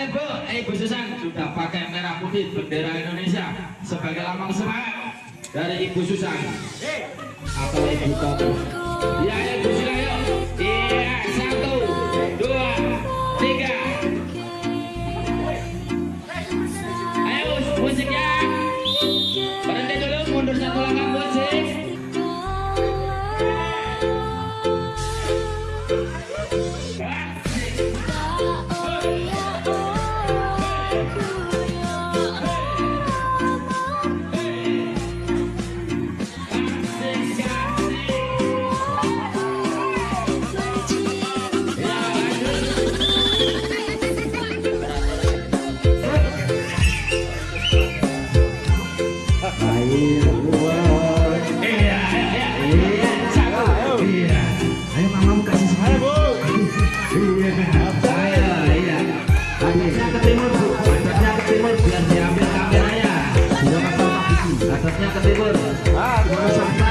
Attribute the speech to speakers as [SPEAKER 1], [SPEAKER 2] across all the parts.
[SPEAKER 1] Ibu Bu, Bu Susan sudah pakai merah putih bendera Indonesia sebagai lambang semangat dari Ibu Susan atau Ibu Toto. Ya, ya ayo.
[SPEAKER 2] Bu Essas. Ah, agora.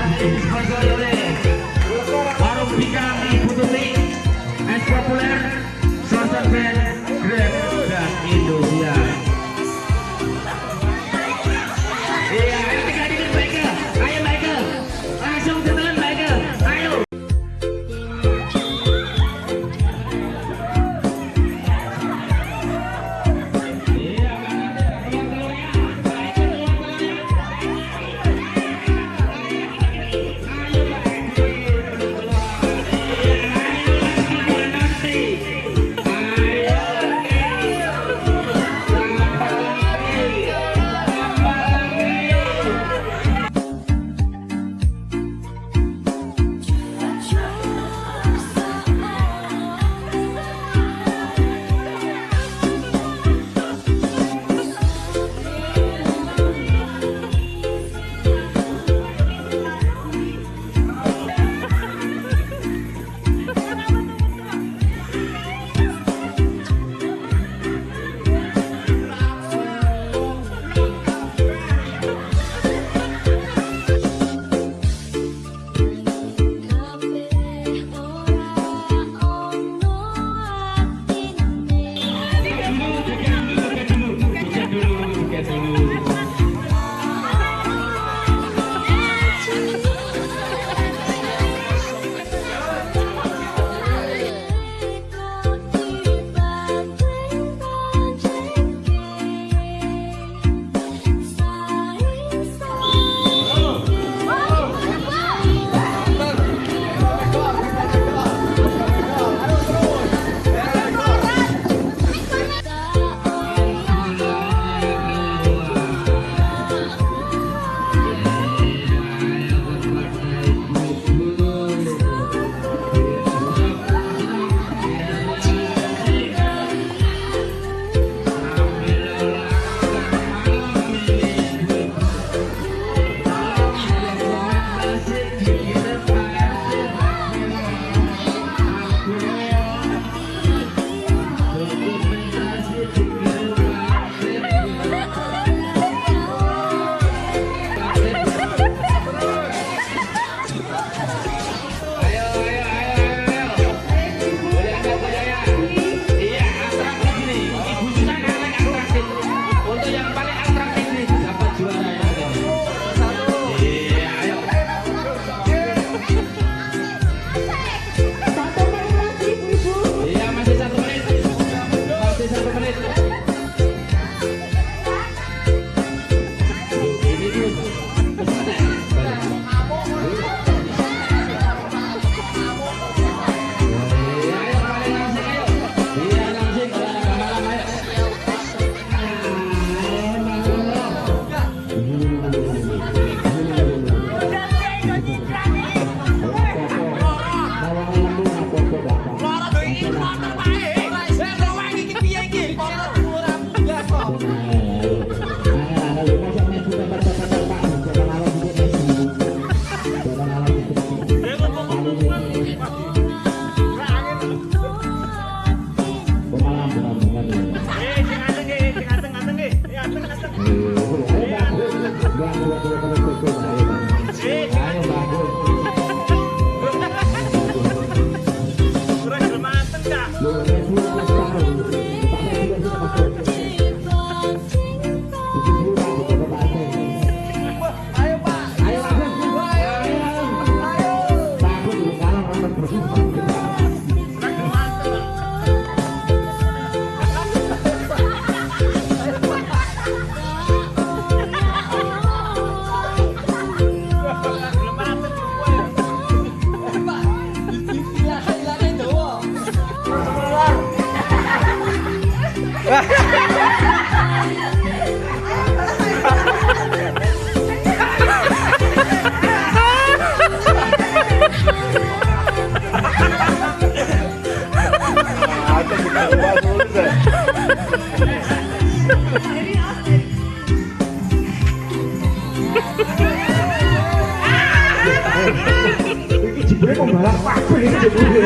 [SPEAKER 3] Iki jebule pembalap kabeh iki jebule.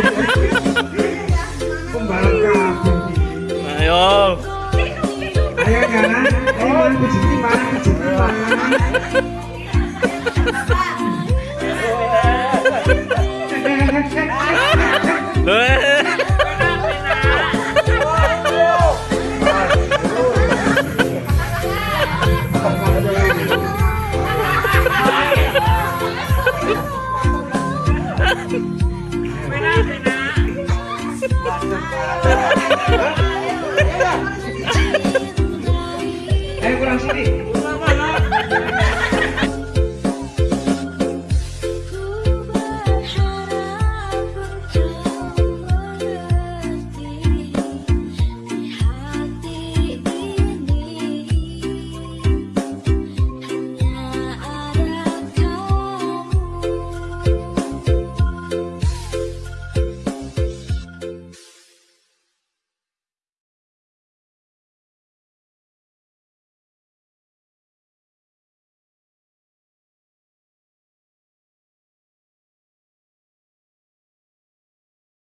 [SPEAKER 3] Pembalap kabeh.
[SPEAKER 4] Ayo.
[SPEAKER 3] Ayo kan, ini mana kucing mana?